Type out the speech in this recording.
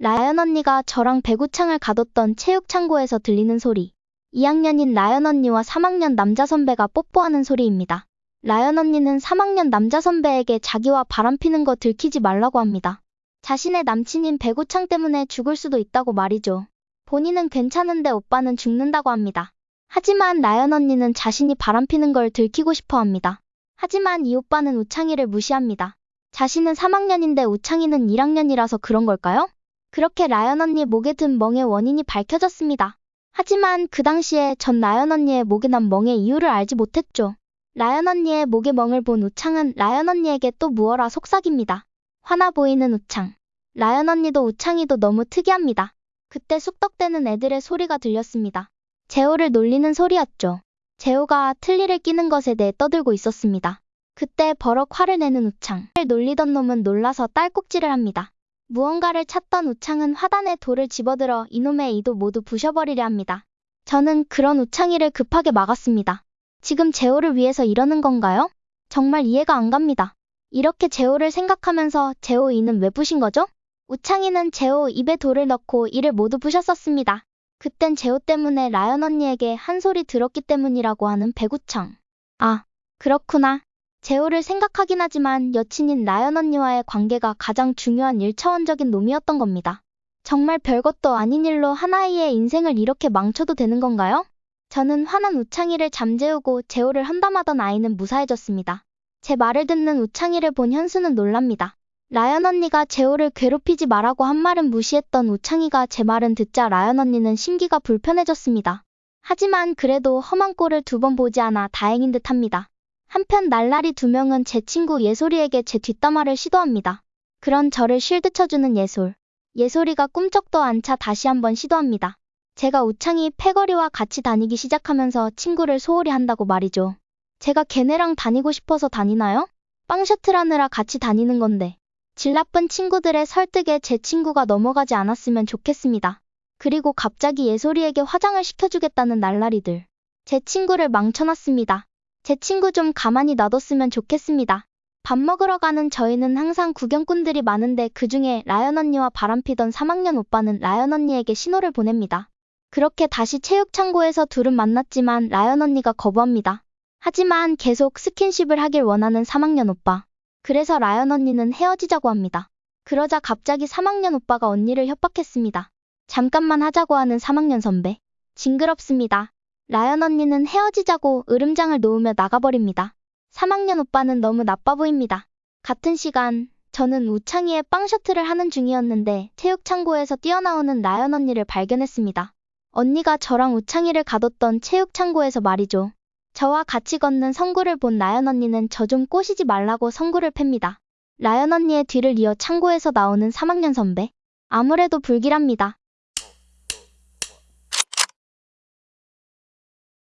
라연 언니가 저랑 배구창을 가뒀던 체육창고에서 들리는 소리. 2학년인 라연 언니와 3학년 남자 선배가 뽀뽀하는 소리입니다. 라연 언니는 3학년 남자 선배에게 자기와 바람피는 거 들키지 말라고 합니다. 자신의 남친인 배구창 때문에 죽을 수도 있다고 말이죠. 본인은 괜찮은데 오빠는 죽는다고 합니다. 하지만 라연 언니는 자신이 바람피는 걸 들키고 싶어 합니다. 하지만 이 오빠는 우창이를 무시합니다. 자신은 3학년인데 우창이는 1학년이라서 그런 걸까요? 그렇게 라연 언니 목에 든 멍의 원인이 밝혀졌습니다. 하지만 그 당시에 전 라연 언니의 목에 난 멍의 이유를 알지 못했죠. 라연 언니의 목에 멍을 본 우창은 라연 언니에게 또 무어라 속삭입니다. 화나 보이는 우창. 라연 언니도 우창이도 너무 특이합니다. 그때 쑥덕대는 애들의 소리가 들렸습니다. 재호를 놀리는 소리였죠. 재호가 틀니를 끼는 것에 대해 떠들고 있었습니다. 그때 버럭 화를 내는 우창. 를 놀리던 놈은 놀라서 딸꾹질을 합니다. 무언가를 찾던 우창은 화단에 돌을 집어들어 이놈의 이도 모두 부셔버리려 합니다. 저는 그런 우창이를 급하게 막았습니다. 지금 재호를 위해서 이러는 건가요? 정말 이해가 안 갑니다. 이렇게 재호를 생각하면서 재호 이는 왜 부신 거죠? 우창이는 재호 입에 돌을 넣고 이를 모두 부셨었습니다. 그땐 재호 때문에 라연 언니에게 한 소리 들었기 때문이라고 하는 배구청. 아, 그렇구나. 재호를 생각하긴 하지만 여친인 라연 언니와의 관계가 가장 중요한 1차원적인 놈이었던 겁니다. 정말 별것도 아닌 일로 하나이의 인생을 이렇게 망쳐도 되는 건가요? 저는 화난 우창이를 잠재우고 재호를 한담하던 아이는 무사해졌습니다. 제 말을 듣는 우창이를 본 현수는 놀랍니다. 라연 언니가 재호를 괴롭히지 말라고 한 말은 무시했던 우창이가 제 말은 듣자 라연 언니는 심기가 불편해졌습니다. 하지만 그래도 험한 꼴을 두 번 보지 않아 다행인 듯 합니다. 한편 날라리 두 명은 제 친구 예솔이에게 제 뒷담화를 시도합니다. 그런 저를 쉴드 쳐주는 예솔. 예솔이가 꿈쩍도 않자 다시 한번 시도합니다. 제가 우창이 패거리와 같이 다니기 시작하면서 친구를 소홀히 한다고 말이죠. 제가 걔네랑 다니고 싶어서 다니나요? 빵 셔틀하느라 같이 다니는 건데. 질 나쁜 친구들의 설득에 제 친구가 넘어가지 않았으면 좋겠습니다. 그리고 갑자기 예솔이에게 화장을 시켜주겠다는 날라리들. 제 친구를 망쳐놨습니다. 제 친구 좀 가만히 놔뒀으면 좋겠습니다. 밥 먹으러 가는 저희는 항상 구경꾼들이 많은데 그 중에 라연 언니와 바람피던 3학년 오빠는 라연 언니에게 신호를 보냅니다. 그렇게 다시 체육창고에서 둘은 만났지만 라연 언니가 거부합니다. 하지만 계속 스킨십을 하길 원하는 3학년 오빠. 그래서 라연 언니는 헤어지자고 합니다. 그러자 갑자기 3학년 오빠가 언니를 협박했습니다. 잠깐만 하자고 하는 3학년 선배. 징그럽습니다. 라연 언니는 헤어지자고 으름장을 놓으며 나가버립니다. 3학년 오빠는 너무 나빠 보입니다. 같은 시간, 저는 우창이의 빵 셔틀을 하는 중이었는데 체육 창고에서 뛰어나오는 라연 언니를 발견했습니다. 언니가 저랑 우창이를 가뒀던 체육 창고에서 말이죠. 저와 같이 걷는 성구를 본 라연 언니는 저 좀 꼬시지 말라고 성구를 팹니다. 라연 언니의 뒤를 이어 창고에서 나오는 3학년 선배. 아무래도 불길합니다.